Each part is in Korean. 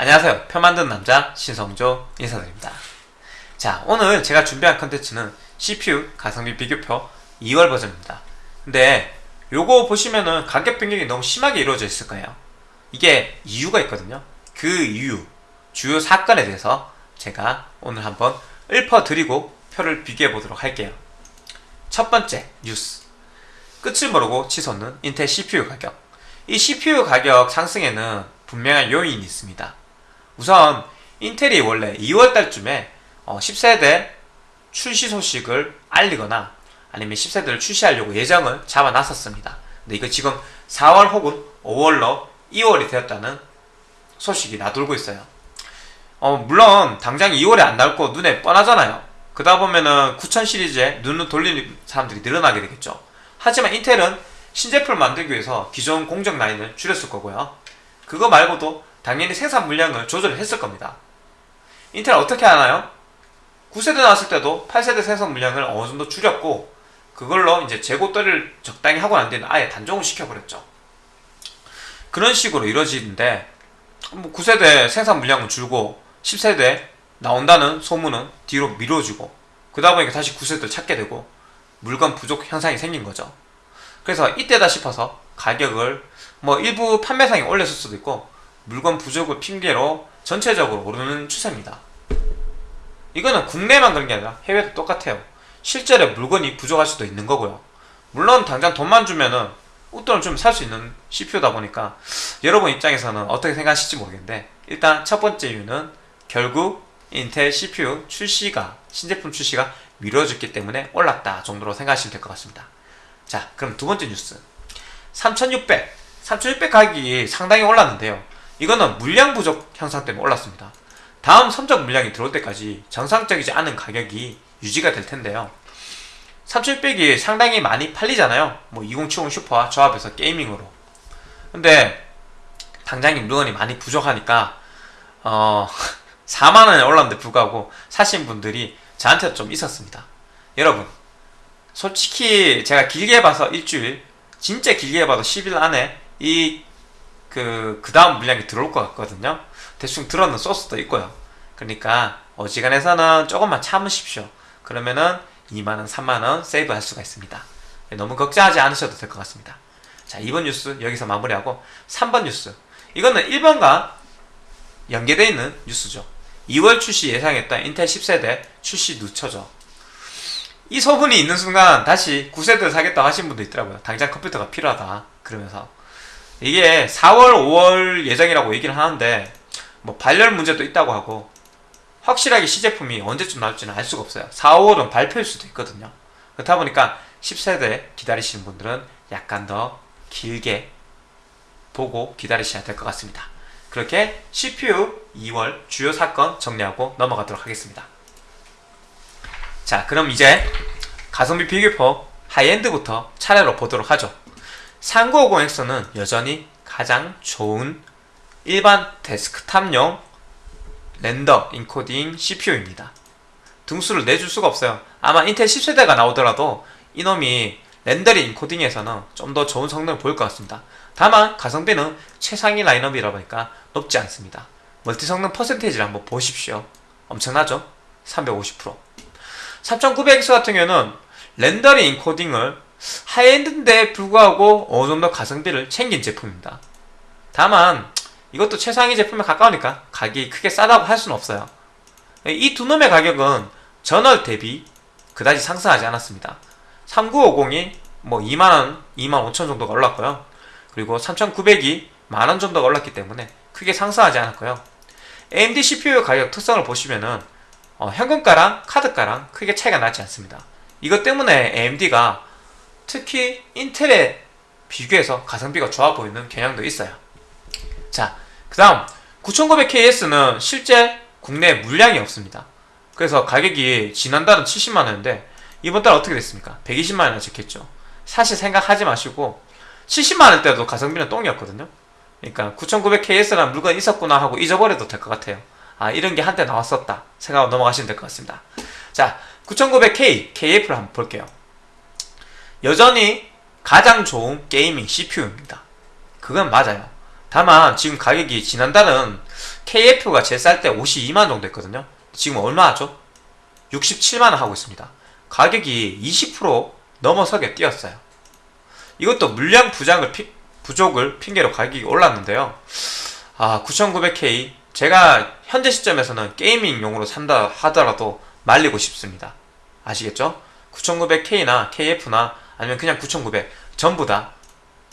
안녕하세요. 표 만드는 남자 신성조 인사드립니다. 자, 오늘 제가 준비한 컨텐츠는 CPU 가성비 비교표 2월 버전입니다. 근데 요거 보시면은 가격 변경이 너무 심하게 이루어져 있을 거예요. 이게 이유가 있거든요. 그 이유, 주요 사건에 대해서 제가 오늘 한번 읊어드리고 표를 비교해 보도록 할게요. 첫 번째 뉴스. 끝을 모르고 치솟는 인텔 CPU 가격. 이 CPU 가격 상승에는 분명한 요인이 있습니다. 우선 인텔이 원래 2월 달쯤에 10세대 출시 소식을 알리거나 아니면 10세대를 출시하려고 예정을 잡아놨었습니다. 근데 이거 지금 4월 혹은 5월로 2월이 되었다는 소식이 나돌고 있어요. 어, 물론 당장 2월에 안 나올 거 눈에 뻔하잖아요. 그러다 보면은 9000 시리즈에 눈을 돌리는 사람들이 늘어나게 되겠죠. 하지만 인텔은 신제품을 만들기 위해서 기존 공정 라인을 줄였을 거고요. 그거 말고도 당연히 생산 물량을 조절했을 겁니다. 인텔 어떻게 하나요? 9세대 나왔을 때도 8세대 생산 물량을 어느 정도 줄였고 그걸로 이제 재고 떨이를 적당히 하고 난 뒤에는 아예 단종을 시켜버렸죠. 그런 식으로 이루어지는데 뭐 9세대 생산 물량은 줄고 10세대 나온다는 소문은 뒤로 미뤄지고 그러다 보니까 다시 9세대를 찾게 되고 물건 부족 현상이 생긴 거죠. 그래서 이때다 싶어서 가격을 뭐 일부 판매상에 올렸을 수도 있고 물건 부족을 핑계로 전체적으로 오르는 추세입니다. 이거는 국내만 그런 게 아니라 해외도 똑같아요. 실제로 물건이 부족할 수도 있는 거고요. 물론 당장 돈만 주면은 웃돈을 좀 살 수 있는 CPU다 보니까 여러분 입장에서는 어떻게 생각하실지 모르겠는데 일단 첫 번째 이유는 결국 인텔 CPU 출시가 신제품 출시가 미뤄졌기 때문에 올랐다 정도로 생각하시면 될 것 같습니다. 자 그럼 두 번째 뉴스 3600 3600 가격이 상당히 올랐는데요. 이거는 물량 부족 현상 때문에 올랐습니다. 다음 선적 물량이 들어올 때까지 정상적이지 않은 가격이 유지가 될 텐데요. 3600이 상당히 많이 팔리잖아요. 뭐 2070 슈퍼와 조합해서 게이밍으로. 근데 당장에 물건이 많이 부족하니까 어 4만원에 올랐는데 불구하고 사신 분들이 저한테 좀 있었습니다. 여러분 솔직히 제가 길게 봐서 일주일 진짜 길게 봐도 10일 안에 이 그, 그 다음 물량이 들어올 것 같거든요. 대충 들어는 소스도 있고요. 그러니까 어지간해서는 조금만 참으십시오. 그러면은 2만원, 3만원 세이브 할 수가 있습니다. 너무 걱정하지 않으셔도 될 것 같습니다. 자, 2번 뉴스 여기서 마무리하고 3번 뉴스. 이거는 1번과 연계되어 있는 뉴스죠. 2월 출시 예상했던 인텔 10세대 출시 늦춰져. 이 소문이 있는 순간 다시 9세대를 사겠다고 하신 분도 있더라고요. 당장 컴퓨터가 필요하다. 그러면서. 이게 4월, 5월 예정이라고 얘기를 하는데 뭐 발열 문제도 있다고 하고 확실하게 시제품이 언제쯤 나올지는 알 수가 없어요. 4, 5월은 발표일 수도 있거든요. 그렇다 보니까 10세대 기다리시는 분들은 약간 더 길게 보고 기다리셔야 될 것 같습니다. 그렇게 CPU 2월 주요 사건 정리하고 넘어가도록 하겠습니다. 자 그럼 이제 가성비 비교표 하이엔드부터 차례로 보도록 하죠. 3950X는 여전히 가장 좋은 일반 데스크탑용 렌더 인코딩 CPU입니다. 등수를 내줄 수가 없어요. 아마 인텔 10세대가 나오더라도 이놈이 렌더링 인코딩에서는 좀 더 좋은 성능을 보일 것 같습니다. 다만 가성비는 최상위 라인업이라 보니까 높지 않습니다. 멀티 성능 퍼센테이지를 한번 보십시오. 엄청나죠? 350% 3900X 같은 경우는 렌더링 인코딩을 하이엔드인데 불구하고 어느 정도 가성비를 챙긴 제품입니다. 다만 이것도 최상위 제품에 가까우니까 가격이 크게 싸다고 할 수는 없어요. 이 두 놈의 가격은 전월 대비 그다지 상승하지 않았습니다. 3950이 뭐 2만원, 2만 5천 정도가 올랐고요. 그리고 3900이 만원 정도가 올랐기 때문에 크게 상승하지 않았고요. AMD CPU 가격 특성을 보시면은 어, 현금가랑 카드가랑 크게 차이가 나지 않습니다. 이것 때문에 AMD가 특히 인텔에 비교해서 가성비가 좋아 보이는 경향도 있어요. 자, 그 다음 9900KS는 실제 국내 물량이 없습니다. 그래서 가격이 지난달은 70만원인데 이번 달 어떻게 됐습니까? 120만원이나 적혔죠. 사실 생각하지 마시고 70만원 때도 가성비는 똥이었거든요. 그러니까 9900KS라는 물건이 있었구나 하고 잊어버려도 될 것 같아요. 아 이런 게 한때 나왔었다 생각하고 넘어가시면 될 것 같습니다. 자 9900K, KF를 한번 볼게요. 여전히 가장 좋은 게이밍 CPU입니다. 그건 맞아요. 다만 지금 가격이 지난달은 KF가 제일 쌀 때 52만 정도 했거든요. 지금 얼마 하죠? 67만원 하고 있습니다. 가격이 20% 넘어서게 뛰었어요. 이것도 물량 부장을 피, 부족을 핑계로 가격이 올랐는데요. 아 9900K 제가 현재 시점에서는 게이밍용으로 산다 하더라도 말리고 싶습니다. 아시겠죠? 9900K나 KF나 아니면 그냥 9900 전부 다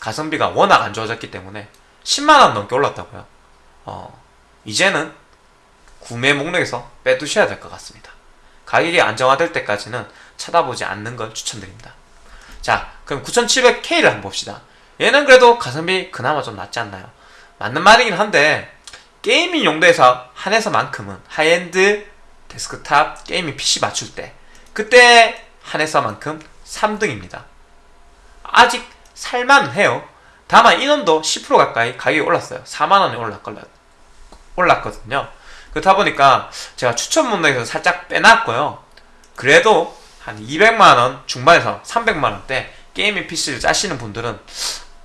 가성비가 워낙 안 좋아졌기 때문에 10만원 넘게 올랐다고요. 어, 이제는 구매 목록에서 빼두셔야 될 것 같습니다. 가격이 안정화될 때까지는 쳐다보지 않는 걸 추천드립니다. 자, 그럼 9700K를 한번 봅시다. 얘는 그래도 가성비 그나마 좀 낫지 않나요? 맞는 말이긴 한데 게이밍 용도에서 한해서만큼은 하이엔드 데스크탑 게이밍 PC 맞출 때 그때 한해서만큼 3등입니다. 아직 살만해요. 다만 이놈도 10% 가까이 가격이 올랐어요. 4만원이 올랐거든요. 그렇다 보니까 제가 추천 문항에서 살짝 빼놨고요. 그래도 한 200만원 중반에서 300만원대 게이밍 PC를 짜시는 분들은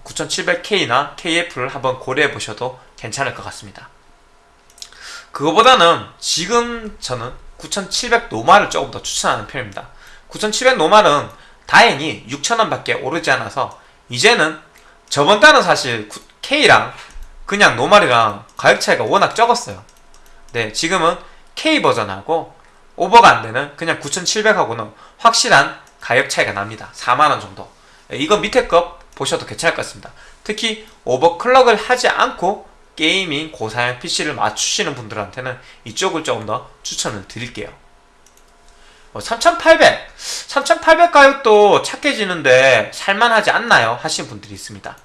9700K나 KF를 한번 고려해 보셔도 괜찮을 것 같습니다. 그거보다는 지금 저는 9700 노말을 조금 더 추천하는 편입니다. 9700 노말은 다행히 6천원밖에 오르지 않아서 이제는 저번 달은 사실 K랑 그냥 노말이랑 가격 차이가 워낙 적었어요. 네, 지금은 K 버전하고 오버가 안 되는 그냥 9700하고는 확실한 가격 차이가 납니다. 4만원 정도. 네, 이거 밑에 거 보셔도 괜찮을 것 같습니다. 특히 오버클럭을 하지 않고 게이밍 고사양 PC를 맞추시는 분들한테는 이쪽을 조금 더 추천을 드릴게요. 3800, 어, 3800 가격도 착해지는데 살만하지 않나요? 하시는 분들이 있습니다.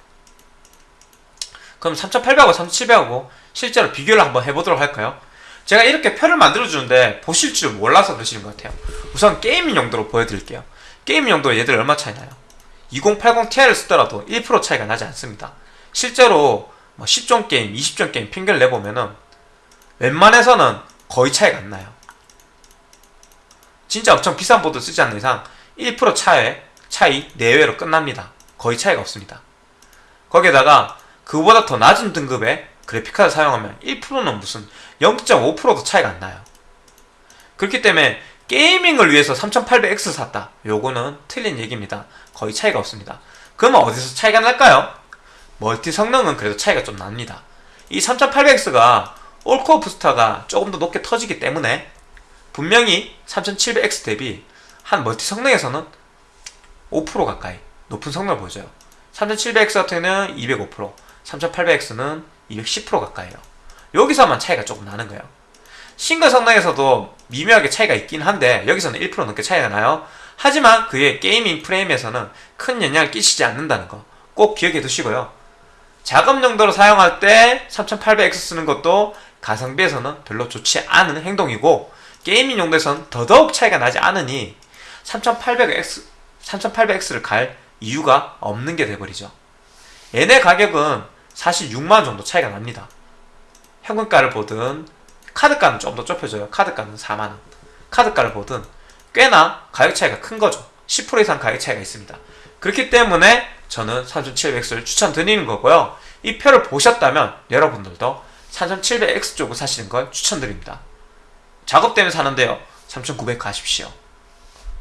그럼 3800하고 3700하고 실제로 비교를 한번 해보도록 할까요? 제가 이렇게 표를 만들어주는데 보실 줄 몰라서 그러시는 것 같아요. 우선 게이밍 용도로 보여드릴게요. 게이밍 용도 얘들 얼마 차이 나요? 2080 Ti를 쓰더라도 1% 차이가 나지 않습니다. 실제로 뭐 10종 게임, 20종 게임 평균을 내보면은 웬만해서는 거의 차이가 안 나요. 진짜 엄청 비싼 보드 쓰지 않는 이상 1% 차이, 차이 내외로 끝납니다. 거의 차이가 없습니다. 거기에다가 그보다 더 낮은 등급의 그래픽카드 사용하면 1%는 무슨 0.5%도 차이가 안 나요. 그렇기 때문에 게이밍을 위해서 3800X 샀다. 요거는 틀린 얘기입니다. 거의 차이가 없습니다. 그러면 어디서 차이가 날까요? 멀티 성능은 그래도 차이가 좀 납니다. 이 3800X가 올코어 부스터가 조금 더 높게 터지기 때문에 분명히 3700X 대비 한 멀티 성능에서는 5% 가까이 높은 성능을 보여줘요. 3700X 같은 경우는 205%, 3800X는 210% 가까이에요. 여기서만 차이가 조금 나는 거예요. 싱글 성능에서도 미묘하게 차이가 있긴 한데 여기서는 1% 넘게 차이가 나요. 하지만 그의 게이밍 프레임에서는 큰 영향을 끼치지 않는다는 거 꼭 기억해 두시고요. 작업 용도로 사용할 때 3800X 쓰는 것도 가성비에서는 별로 좋지 않은 행동이고 게이밍 용도에선 더더욱 차이가 나지 않으니 3800X, 3800X를 갈 이유가 없는 게 돼버리죠. 얘네 가격은 사실 6만원 정도 차이가 납니다. 현금가를 보든 카드가는 좀 더 좁혀져요. 카드가는 4만원. 카드가를 보든 꽤나 가격 차이가 큰 거죠. 10% 이상 가격 차이가 있습니다. 그렇기 때문에 저는 3700X를 추천드리는 거고요. 이 표를 보셨다면 여러분들도 3700X 쪽을 사시는 걸 추천드립니다. 작업 때문에 사는데요. 3900 가십시오.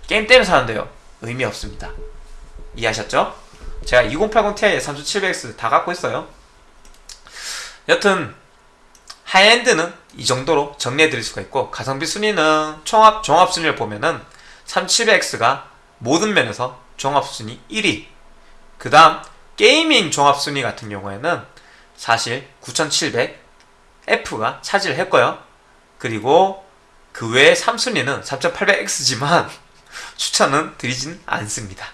게임 때문에 사는데요. 의미 없습니다. 이해하셨죠? 제가 2080 Ti에 3700X 다 갖고 있어요. 여튼 하이엔드는 이 정도로 정리해 드릴 수가 있고 가성비 순위는 총합 종합 순위를 보면은 3700X가 모든 면에서 종합 순위 1위. 그 다음 게이밍 종합 순위 같은 경우에는 사실 9700F가 차지를 했고요. 그리고 그 외에 3순위는 3800X지만 추천은 드리진 않습니다.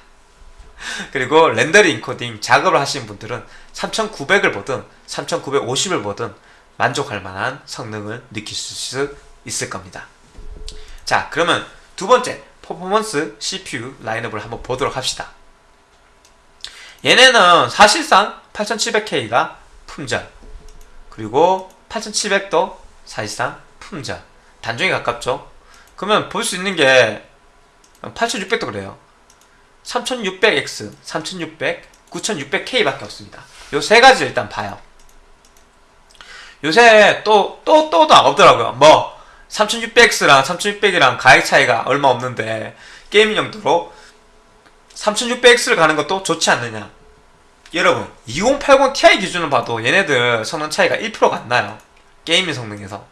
그리고 렌더링 인코딩 작업을 하시는 분들은 3900을 보든 3950을 보든 만족할 만한 성능을 느낄 수 있을 겁니다. 자 그러면 두 번째 퍼포먼스 CPU 라인업을 한번 보도록 합시다. 얘네는 사실상 8700K가 품절 그리고 8700도 사실상 품절 단종에 가깝죠 그러면 볼 수 있는 게 8600도 그래요 3600X, 3600, 9600K 밖에 없습니다 요 세 가지 일단 봐요 요새 또, 또, 또도 없더라고요. 뭐, 3600X랑 3600이랑 가격 차이가 얼마 없는데, 게이밍 용도로 3600X를 가는 것도 좋지 않느냐. 여러분, 2080 Ti 기준으로 봐도 얘네들 성능 차이가 1%가 안 나요. 게이밍 성능에서.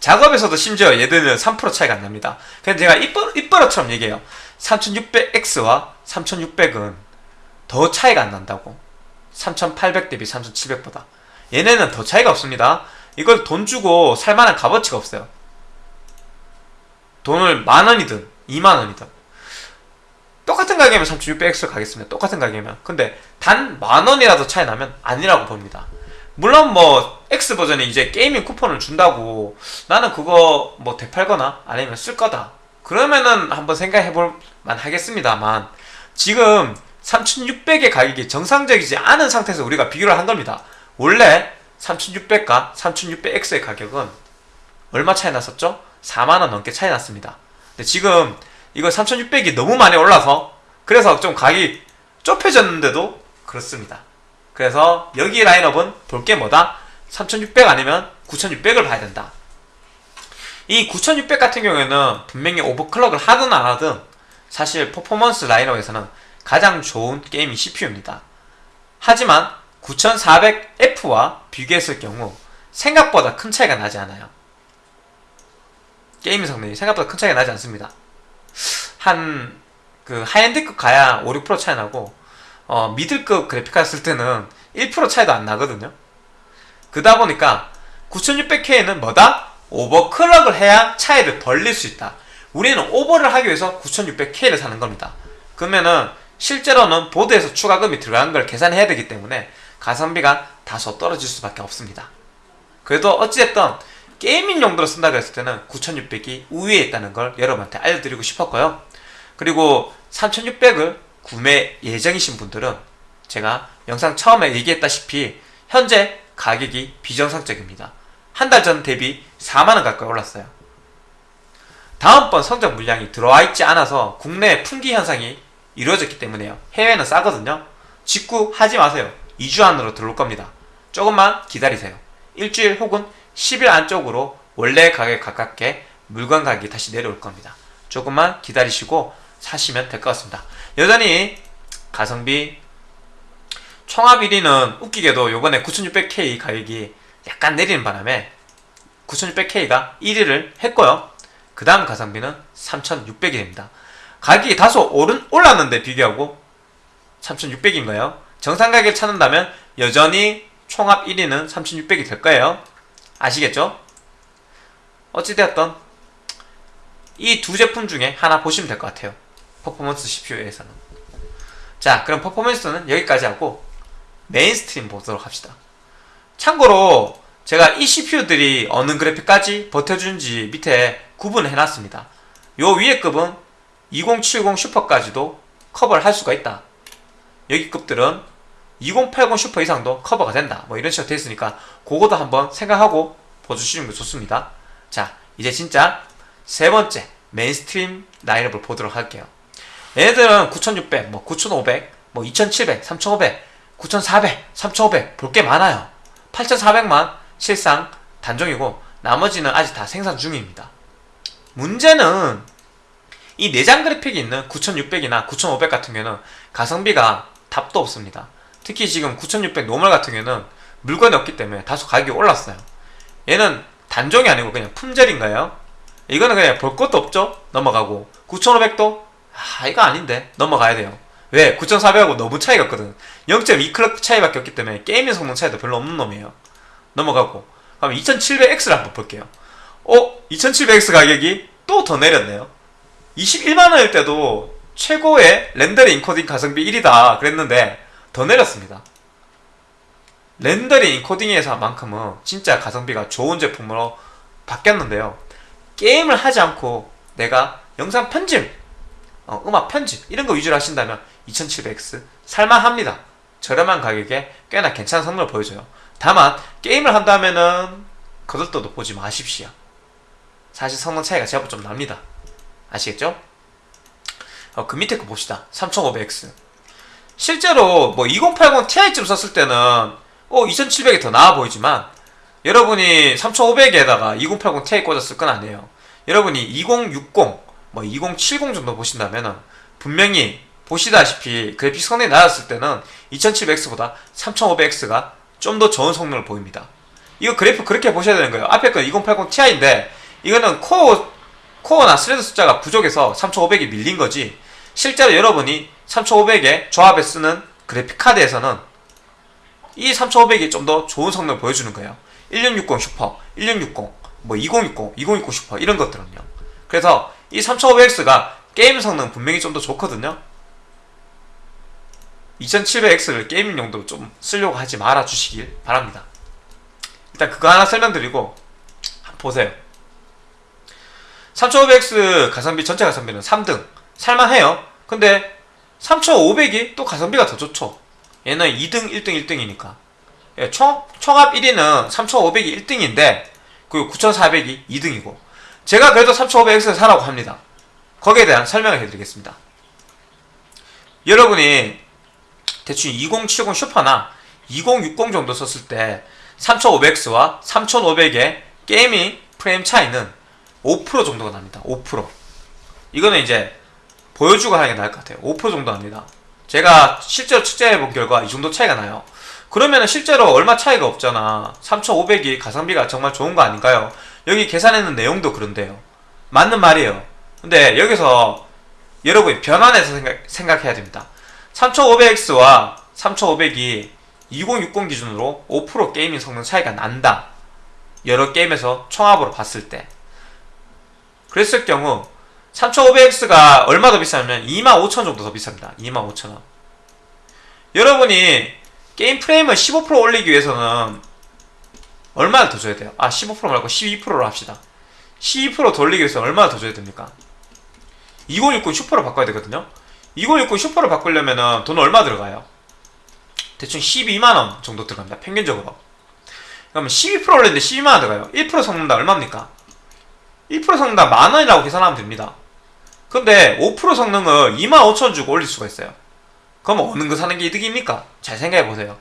작업에서도 심지어 얘들은 3% 차이가 안 납니다. 그래서 제가 이뻐러처럼 얘기해요. 3600X와 3600은 더 차이가 안 난다고. 3800 대비 3700보다. 얘네는 더 차이가 없습니다. 이걸 돈 주고 살만한 값어치가 없어요. 돈을 만 원이든 2만 원이든 똑같은 가격이면 3600X를 가겠습니다. 똑같은 가격이면. 근데 단 만 원이라도 차이 나면 아니라고 봅니다. 물론 뭐 X 버전이 이제 게이밍 쿠폰을 준다고 나는 그거 뭐 되팔거나 아니면 쓸 거다. 그러면은 한번 생각해 볼 만 하겠습니다만 지금 3600의 가격이 정상적이지 않은 상태에서 우리가 비교를 한 겁니다. 원래 3600과 3600X의 가격은 얼마 차이 났었죠? 4만원 넘게 차이 났습니다. 근데 지금 이거 3600이 너무 많이 올라서 그래서 좀 가격이 좁혀졌는데도 그렇습니다. 그래서 여기 라인업은 볼 게 뭐다? 3600 아니면 9600을 봐야 된다. 이 9600 같은 경우에는 분명히 오버클럭을 하든 안 하든 사실 퍼포먼스 라인업에서는 가장 좋은 게이밍 CPU입니다. 하지만 9400F와 비교했을 경우 생각보다 큰 차이가 나지 않아요. gaming 성능이 생각보다 큰 차이가 나지 않습니다. 한 그 high-end급 가야 5, 6% 차이 나고 어, 미들급 그래픽카 쓸 때는 1% 차이도 안 나거든요. 그러다 보니까 9600K는 뭐다? overclock을 해야 차이를 벌릴 수 있다. 우리는 오버를 하기 위해서 9600K를 사는 겁니다. 그러면은 실제로는 보드에서 추가금이 들어간 걸 계산해야 되기 때문에 가성비가 다소 떨어질 수밖에 없습니다. 그래도 어찌됐든 게이밍 용도로 쓴다 고 했을 때는 9600이 우위에 있다는 걸 여러분한테 알려드리고 싶었고요. 그리고 3600을 구매 예정이신 분들은 제가 영상 처음에 얘기했다시피 현재 가격이 비정상적입니다. 한 달 전 대비 4만원 가까이 올랐어요. 다음번 성적 물량이 들어와 있지 않아서 국내 품귀 현상이 이루어졌기 때문에요. 해외는 싸거든요. 직구 하지 마세요. 2주 안으로 들어올 겁니다. 조금만 기다리세요. 일주일 혹은 10일 안쪽으로 원래 가격에 가깝게 물건 가격이 다시 내려올 겁니다. 조금만 기다리시고 사시면 될 것 같습니다. 여전히 가성비 총합 1위는 웃기게도 요번에 9600K 가격이 약간 내리는 바람에 9600K가 1위를 했고요. 그 다음 가성비는 3600이 됩니다. 가격이 다소 오른, 올랐는데 비교하고 3600인가요? 정상 가격을 찾는다면 여전히 총합 1위는 3600이 될 거예요. 아시겠죠? 어찌되었던 이 두 제품 중에 하나 보시면 될 것 같아요. performance CPU에서는. 자, 그럼 performance는 여기까지 하고 mainstream 보도록 합시다. 참고로 제가 이 CPU들이 어느 그래픽까지 버텨주는지 밑에 구분을 해놨습니다. 요 위에 급은 2070 슈퍼까지도 커버를 할 수가 있다. 여기 급들은 2080 슈퍼 이상도 커버가 된다. 뭐 이런 식으로 되어 있으니까 그거도 한번 생각하고 봐주시는 게 좋습니다. 자, 이제 진짜 세 번째 mainstream 라인업을 보도록 할게요. 얘네들은 9600, 뭐 9500, 뭐 2700, 3500, 9400, 3500 볼 게 많아요. 8400만 실상 단종이고 나머지는 아직 다 생산 중입니다. 문제는 이 내장 그래픽이 있는 9600이나 9500 같은 경우는 가성비가 답도 없습니다. 특히 지금 9600 normal 같은 경우는 물건이 없기 때문에 다소 가격이 올랐어요. 얘는 단종이 아니고 그냥 품절인가요? 이거는 그냥 볼 것도 없죠? 넘어가고 9500도? 아 이거 아닌데 넘어가야 돼요. 왜? 9400하고 너무 차이가 없거든. 0.2클럭 차이밖에 없기 때문에 게임의 성능 차이도 별로 없는 놈이에요. 넘어가고 그럼 2700X를 한번 볼게요. 어? 2700X 가격이 또 더 내렸네요. 21만원일 때도 최고의 렌더링 인코딩 가성비 1위다 그랬는데 더 내렸습니다. 렌더링 인코딩에서만큼은 진짜 가성비가 좋은 제품으로 바뀌었는데요. 게임을 하지 않고 내가 영상 편집, 어, 음악 편집 이런 거 위주로 하신다면 2700X 살만합니다. 저렴한 가격에 꽤나 괜찮은 성능을 보여줘요. 다만 게임을 한다면은 거들떠도 보지 마십시오. 사실 성능 차이가 제법 좀 납니다. 아시겠죠? 어, 그 밑에 거 봅시다. 3500X. 실제로 뭐 2080 Ti쯤 썼을 때는 어 2700이 더 나아 보이지만 여러분이 3500에다가 2080 Ti 꽂았을 건 아니에요. 여러분이 2060, 뭐 2070 정도 보신다면은 분명히 보시다시피 그래픽 성능이 낮았을 때는 2700X보다 3500X가 좀 더 좋은 성능을 보입니다. 이거 그래프 그렇게 보셔야 되는 거예요. 앞에 건 2080 Ti인데 이거는 코어 코어나 thread 숫자가 부족해서 3500이 밀린 거지. 실제로 여러분이 3500에 조합에 쓰는 그래픽 카드에서는 이 3500이 좀 더 좋은 성능을 보여주는 거예요. 1660 슈퍼, 1660, 뭐 2060, 2060 슈퍼 이런 것들은요. 그래서 이 3500X가 게임 성능 분명히 좀 더 좋거든요. 2700X를 gaming 용도로 좀 쓰려고 하지 말아 주시길 바랍니다. 일단 그거 하나 설명드리고 보세요. 3500X 가성비 전체 가성비는 3등 살만해요. 근데 3500이 또 가성비가 더 좋죠. 얘는 2등, 1등, 1등이니까. 예, 총, 총합 1위는 3500이 1등인데 그리고 9400이 2등이고 제가 그래도 3500X를 사라고 합니다. 거기에 대한 설명을 해드리겠습니다. 여러분이 대충 2070 슈퍼나 2060 정도 썼을 때 3500X와 3500의 게이밍 프레임 차이는 5% 정도가 납니다. 5%. 이거는 이제 보여주고 하는 게 나을 것 같아요. 5% 정도 납니다. 제가 실제로 측정해 본 결과 이 정도 차이가 나요. 그러면 실제로 얼마 차이가 없잖아. 3500이 가성비가 정말 좋은 거 아닌가요? 여기 계산했는 내용도 그런데요. 맞는 말이에요. 근데 여기서 여러분이 변환해서 생각, 생각해야 됩니다. 3500X와 3500이 2060 기준으로 5% 게이밍 성능 차이가 난다. 여러 게임에서 총합으로 봤을 때. 그랬을 경우 3500X가 얼마 더 비싸냐면 25,000원 정도 더 비쌉니다. 25,000원. 여러분이 게임 프레임을 15% 올리기 위해서는 얼마나 더 줘야 돼요? 아, 15% 말고 12%로 합시다. 12%더 올리기 위해서 얼마나 더 줘야 됩니까? 2060 슈퍼로 바꿔야 되거든요. 2060 슈퍼로 바꾸려면 돈 얼마 들어가요? 대충 12만원 정도 들어갑니다. 평균적으로. 그러면 12% 올렸는데 12만원 들어가요. 1% 섞는다 얼마입니까? 1% 섞는다 만원이라고 계산하면 됩니다. 근데 5% 성능을 25,000원 주고 올릴 수가 있어요. 그럼 어느 거 사는 게 이득입니까? 잘 생각해 보세요.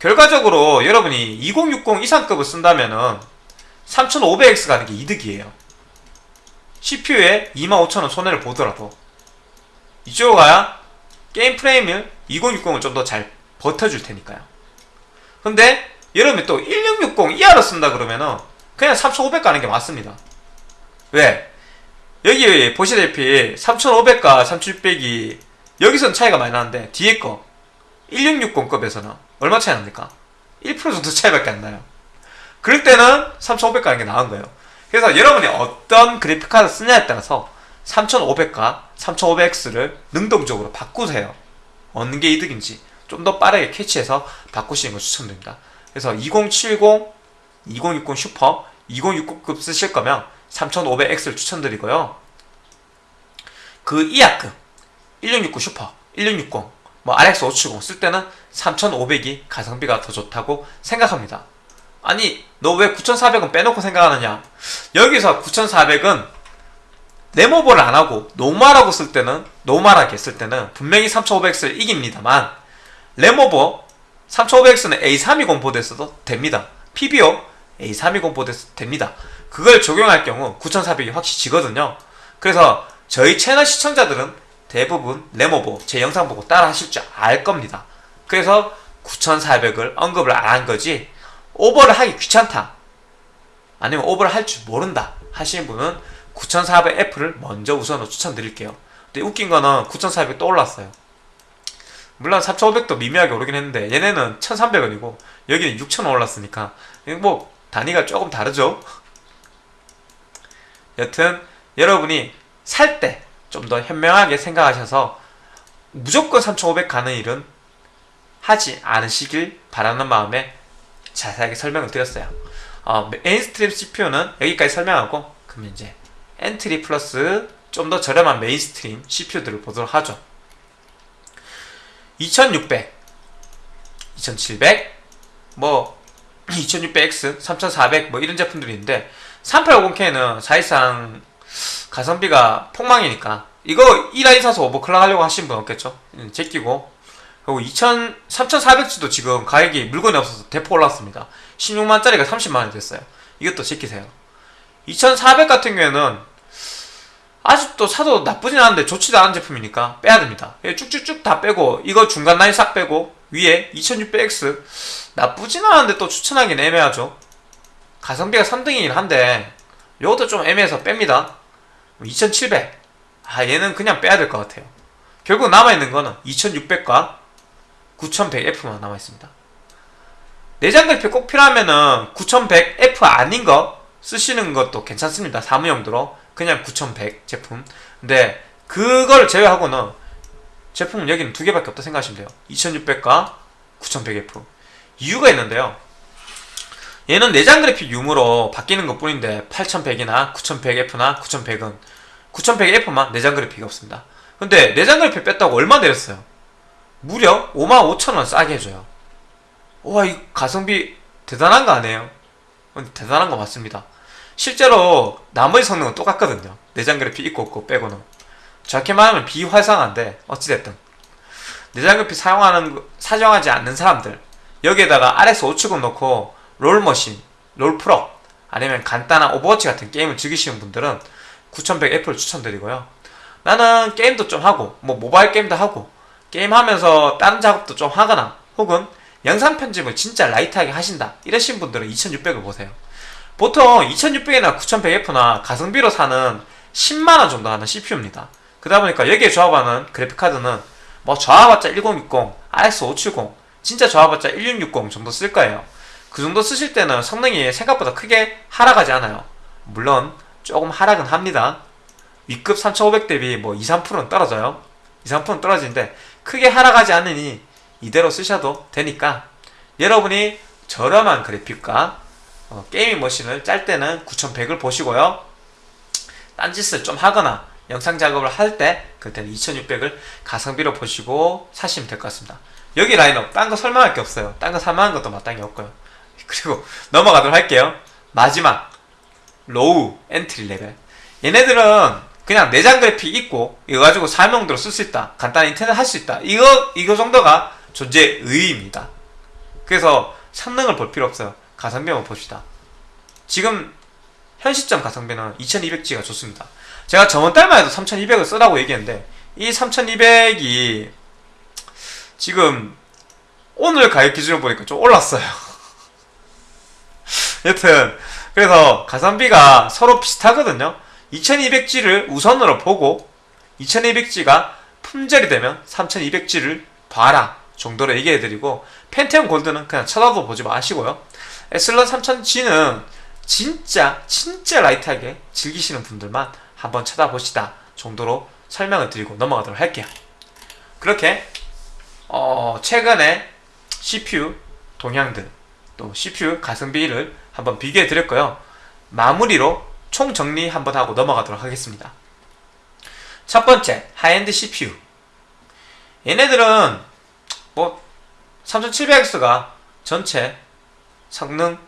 결과적으로 여러분이 2060 이상급을 쓴다면 은 3500X 가는 게 이득이에요. CPU에 25,000원 손해를 보더라도 이쪽으로 가야 게임 프레임을 2060을 좀더 잘 버텨줄 테니까요. 근데 여러분이 또 1660 이하로 쓴다 그러면은 그냥 3500 가는 게 맞습니다. 왜? 여기 보시다시피 3500과 3600이 여기서는 차이가 많이 나는데 뒤에 거 1660급에서는 얼마 차이 납니까? 1% 정도 차이밖에 안 나요. 그럴 때는 3500 가는 게 나은 거예요. 그래서 여러분이 어떤 그래픽카드 쓰냐에 따라서 3500과 3500X를 능동적으로 바꾸세요. 어느 게 이득인지 좀 더 빠르게 캐치해서 바꾸시는 걸 추천드립니다. 그래서 2070, 2060 슈퍼, 2060급 쓰실 거면 3500X를 추천드리고요. 그 이하급 1669 슈퍼, 1660, 뭐 RX 570 쓸 때는 3500이 가성비가 더 좋다고 생각합니다. 아니 너 왜 9400은 빼놓고 생각하느냐? 여기서 9400은 램오버를 안 하고 normal하고 쓸 때는 normal하게 쓸 때는 분명히 3500X를 이깁니다만 램오버 3500X는 A320 보드에 써도 됩니다. PBO A320 보드에 써도 됩니다. 그걸 적용할 경우 9400이 확실히 지거든요. 그래서 저희 채널 시청자들은 대부분 램오버 제 영상 보고 따라 하실 줄 알 겁니다. 그래서 9400을 언급을 안 한 거지 오버를 하기 귀찮다. 아니면 오버를 할 줄 모른다 하시는 분은 9400F를 먼저 우선으로 추천드릴게요. 근데 웃긴 거는 9400 떠올랐어요. 물론 4500도 미미하게 오르긴 했는데 얘네는 1300원이고 여기는 6000원 올랐으니까 뭐 단위가 조금 다르죠. 여튼 여러분이 살 때 좀 더 현명하게 생각하셔서 무조건 3500 가는 일은 하지 않으시길 바라는 마음에 자세하게 설명을 드렸어요. 어, mainstream CPU는 여기까지 설명하고 그럼 이제 entry plus 좀 더 저렴한 mainstream CPU들을 보도록 하죠. 2600, 2700, 뭐 2600X, 3400 뭐 이런 제품들이 있는데 3850K는 사실상 가성비가 폭망이니까 이거 1라인 사서 overclock 하려고 하신 분 없겠죠? 음, 제끼고 그리고 2000, 3400G도 지금 가격이 물건이 없어서 대폭 올랐습니다. 16만짜리가 30만원이 됐어요. 이것도 지키세요. 2400 같은 경우에는 아직도 사도 나쁘진 않은데 좋지도 않은 제품이니까 빼야 됩니다. 예, 쭉쭉쭉 다 빼고 이거 중간 라인 싹 빼고 위에 2600X 나쁘진 않은데 또 추천하기는 애매하죠. 가성비가 3등이긴 한데 이것도 좀 애매해서 뺍니다. 2700. 아 얘는 그냥 빼야 될 것 같아요. 결국 남아있는 거는 2600과 9100F만 남아있습니다. 내장 그래픽 꼭 필요하면은 9100F 아닌 거 쓰시는 것도 괜찮습니다. 사무용도로 그냥 9100 제품. 근데 그걸 제외하고는 제품은 여기는 두 개밖에 없다 생각하시면 돼요. 2600과 9100F. 이유가 있는데요. 얘는 내장 그래픽 유무로 바뀌는 것 뿐인데 8100이나 9100F나 9100은 9100F만 내장 그래픽이 없습니다. 근데 내장 그래픽 뺐다고 얼마 내렸어요? 무려 55,000원 싸게 해줘요. 와, 이 가성비 대단한 거 아니에요? 대단한 거 맞습니다. 실제로 나머지 성능은 똑같거든요. 내장 그래픽 있고 없고 빼고는. 정확히 말하면 비활성화인데 어찌됐든 내장 그래픽 사용하는 사용하지 않는 사람들 여기에다가 RX 570 넣고 롤머신, 롤프로 아니면 간단한 오버워치 같은 게임을 즐기시는 분들은 9100F를 추천드리고요. 나는 게임도 좀 하고 뭐 모바일 게임도 하고 게임하면서 다른 작업도 좀 하거나 혹은 영상 편집을 진짜 light하게 하신다 이러신 분들은 2600을 보세요. 보통 2600이나 9100F나 가성비로 사는 10만원 정도 하는 CPU입니다. 그러다 보니까 여기에 조합하는 그래픽카드는 뭐 좋아봤자 1060, RX 570, 진짜 저하봤자 1660 정도 쓸 거예요. 그 정도 쓰실 때는 성능이 생각보다 크게 하락하지 않아요. 물론 조금 하락은 합니다. 위급 3500 대비 뭐 2, 3%는 떨어져요. 2, 3%는 떨어지는데 크게 하락하지 않으니 이대로 쓰셔도 되니까 여러분이 저렴한 그래픽과 어, 게이밍 머신을 짤 때는 9100을 보시고요. 딴짓을 좀 하거나 영상 작업을 할 때 그때는 2600을 가성비로 보시고 사시면 될 것 같습니다. 여기 라인업 딴 거 설명할 게 없어요. 딴 거 살만한 것도 마땅히 없고요. 그리고 넘어가도록 할게요. 마지막 low entry level 얘네들은 그냥 내장 그래픽 있고 이거 가지고 사무용도로 쓸 수 있다. 간단한 인터넷 할 수 있다. 이거 이거 정도가 존재 의의입니다. 그래서 성능을 볼 필요 없어요. 가성비만 봅시다. 지금 현 시점 가성비는 2200G가 좋습니다. 제가 저번 달만 해도 3200을 쓰라고 얘기했는데 이 3200이 지금 오늘 가격 기준으로 보니까 좀 올랐어요. 여튼 그래서 가성비가 서로 비슷하거든요. 2200G를 우선으로 보고 2200G가 품절이 되면 3200G를 봐라 정도로 얘기해드리고 펜테온 골드는 그냥 쳐다도 보지 마시고요. 에슬런 3000G는 진짜 진짜 light하게 즐기시는 분들만 한번 쳐다보시다 정도로 설명을 드리고 넘어가도록 할게요. 그렇게 어 최근에 CPU 동향들 또 CPU 가성비를 한번 비교해 드렸고요. 마무리로 총 정리 한번 하고 넘어가도록 하겠습니다. 첫 번째 high-end CPU 얘네들은 뭐 3700X가 전체 성능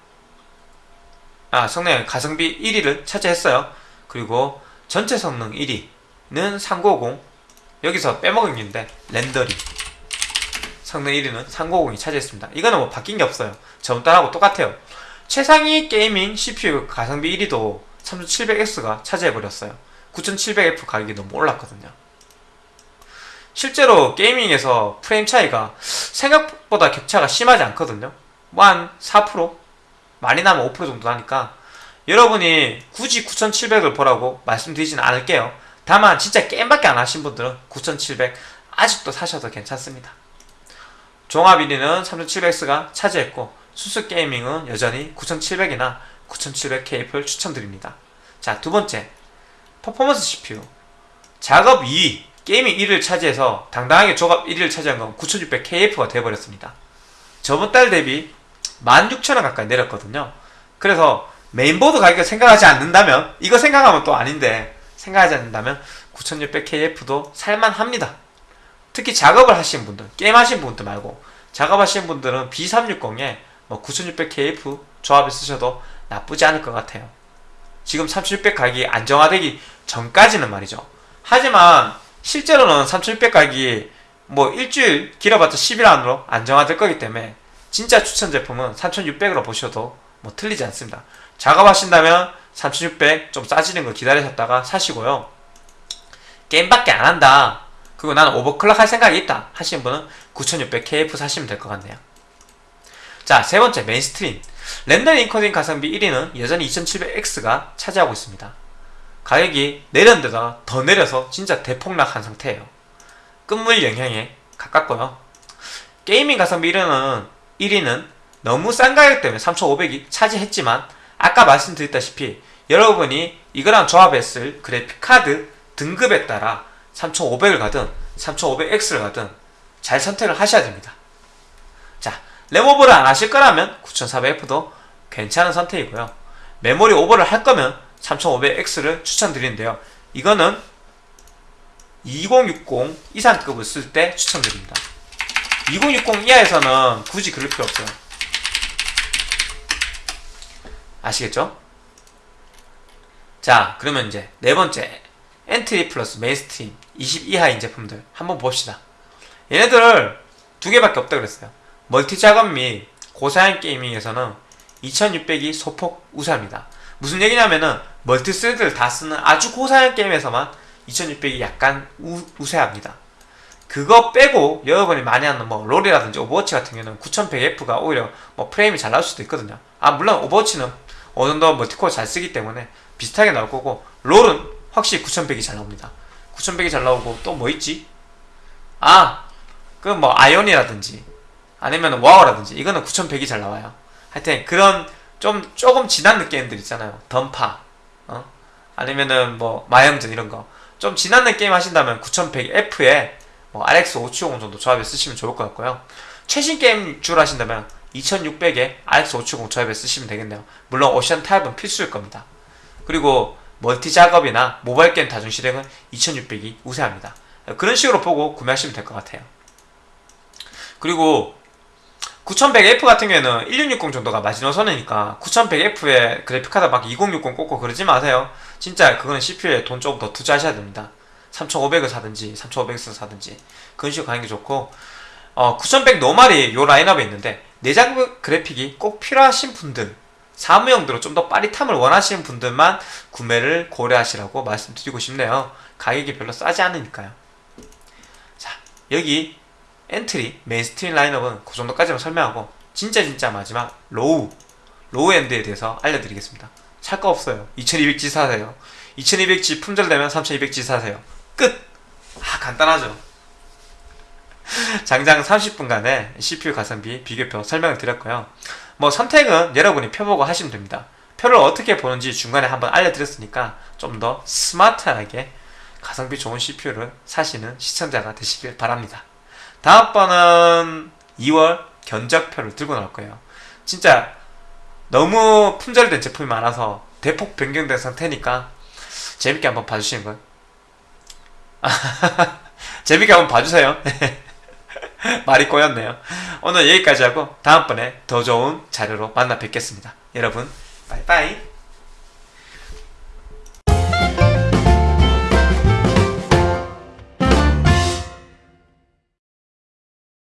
아 성능 가성비 1위를 차지했어요. 그리고 전체 성능 1위는 390 여기서 빼먹은 게인데 렌더링 성능 1위는 390이 차지했습니다. 이거는 뭐 바뀐 게 없어요. 저번 달하고 똑같아요. 최상위 게이밍 CPU 가성비 1위도 3700X가 차지해버렸어요. 9700F 가격이 너무 올랐거든요. 실제로 게이밍에서 프레임 차이가 생각보다 격차가 심하지 않거든요. 뭐 한 4%? 많이 나면 5% 정도 나니까 여러분이 굳이 9700을 보라고 말씀드리지는 않을게요. 다만 진짜 게임밖에 안 하신 분들은 9700 아직도 사셔도 괜찮습니다. 종합 1위는 3700X가 차지했고 수수 게이밍은 여전히 9700이나 9700KF를 추천드립니다. 자, 두 번째. performance CPU. 작업 2위, gaming 1위를 차지해서 당당하게 종합 1위를 차지한 건 9600KF가 되어버렸습니다. 저번 달 대비 16,000원 가까이 내렸거든요. 그래서 메인보드 가격을 생각하지 않는다면, 이거 생각하면 또 아닌데, 생각하지 않는다면 9600KF도 살만합니다. 특히 작업을 하시는 분들, 게임 하시는 분들 말고, 작업하시는 분들은 B360에 뭐 9600KF 조합을 쓰셔도 나쁘지 않을 것 같아요. 지금 3600 가격이 안정화되기 전까지는 말이죠. 하지만 실제로는 3600 가격이 뭐 일주일 길어봤자 10일 안으로 안정화될 거기 때문에 진짜 추천 제품은 3600으로 보셔도 뭐 틀리지 않습니다. 작업하신다면 3600 좀 싸지는 거 기다리셨다가 사시고요. 게임밖에 안 한다. 그리고 나는 오버클럭 할 생각이 있다 하시는 분은 9600 KF 사시면 될 것 같네요. 자, 세 번째 mainstream. render 인코딩 가성비 1위는 여전히 2700X가 차지하고 있습니다. 가격이 내렸는데다 더 내려서 진짜 대폭락한 상태예요. 끝물 영향에 가깝고요. gaming 가성비 1위는, 1위는 너무 싼 가격 때문에 3500이 차지했지만 아까 말씀드렸다시피 여러분이 이거랑 조합했을 그래픽 카드 등급에 따라 3500을 가든 3500X를 가든 잘 선택을 하셔야 됩니다. 자, 램 오버를 안 하실 거라면 9400F도 괜찮은 선택이고요. 메모리 오버를 할 거면 3500X를 추천드리는데요. 이거는 2060 이상급을 쓸 때 추천드립니다. 2060 이하에서는 굳이 그럴 필요 없어요. 아시겠죠? 자, 그러면 이제 네 번째 entry plus mainstream 20 이하인 제품들 한번 봅시다. 얘네들 두 개밖에 없다 그랬어요. multi 작업 및 고사양 gaming에서는 2600이 소폭 우세합니다. 무슨 얘기냐면은 multi thread를 다 쓰는 아주 고사양 게임에서만 2600이 약간 우, 우세합니다. 그거 빼고 여러분이 많이 하는 뭐 롤이라든지 오버워치 같은 경우는 9100F가 오히려 뭐 프레임이 잘 나올 수도 있거든요. 아 물론 오버워치는 어느 정도 멀티코어 잘 쓰기 때문에 비슷하게 나올 거고 롤은 확실히 9100이 잘 나옵니다. 9100이 잘 나오고 또 뭐 있지? 아, 그 뭐 아이온이라든지 아니면 와우라든지 이거는 9100이 잘 나와요. 하여튼 그런 좀 조금 진한 느낌들 있잖아요. 던파, 어? 아니면은 뭐 마영전 이런 거. 좀 진한 느낌 하신다면 9100F에 뭐 RX 570 정도 조합에 쓰시면 좋을 것 같고요. 최신 게임 주로 하신다면 2600에 RX 570 조합에 쓰시면 되겠네요. 물론 옵션 타협은 필수일 겁니다. 그리고 multi 작업이나 모바일 게임 다중 실행은 2600이 우세합니다. 그런 식으로 보고 구매하시면 될 것 같아요. 그리고 9100F 같은 경우에는 1660 정도가 마지노선이니까 9100F에 그래픽카드 막 2060 꽂고 그러지 마세요. 진짜 그거는 CPU에 돈 조금 더 투자하셔야 됩니다. 3500을 사든지 3500을 사든지 그런 식으로 가는 게 좋고 어, 9100 normal이 요 라인업에 있는데 내장 그래픽이 꼭 필요하신 분들 사무용도로 좀 더 빠릿함을 원하시는 분들만 구매를 고려하시라고 말씀드리고 싶네요. 가격이 별로 싸지 않으니까요. 자, 여기 entry, mainstream 라인업은 그 정도까지만 설명하고 진짜 진짜 마지막 low, low end에 대해서 알려드리겠습니다. 살거 없어요. 2200G 사세요. 2200G 품절되면 3200G 사세요. 끝! 아, 간단하죠. 장장 30분간의 CPU 가성비 비교표 설명을 드렸고요. 뭐 선택은 여러분이 펴보고 하시면 됩니다. 표를 어떻게 보는지 중간에 한번 알려드렸으니까 좀 더 스마트하게 가성비 좋은 CPU를 사시는 시청자가 되시길 바랍니다. 다음 번은 2월 견적표를 들고 나올 거예요. 진짜 너무 품절된 제품이 많아서 대폭 변경된 상태니까 재밌게 한번 봐주시는 걸. 재밌게 한번 봐주세요. 말이 꼬였네요. 오늘 여기까지 하고 다음번에 더 좋은 자료로 만나 뵙겠습니다. 여러분, 빠이빠이.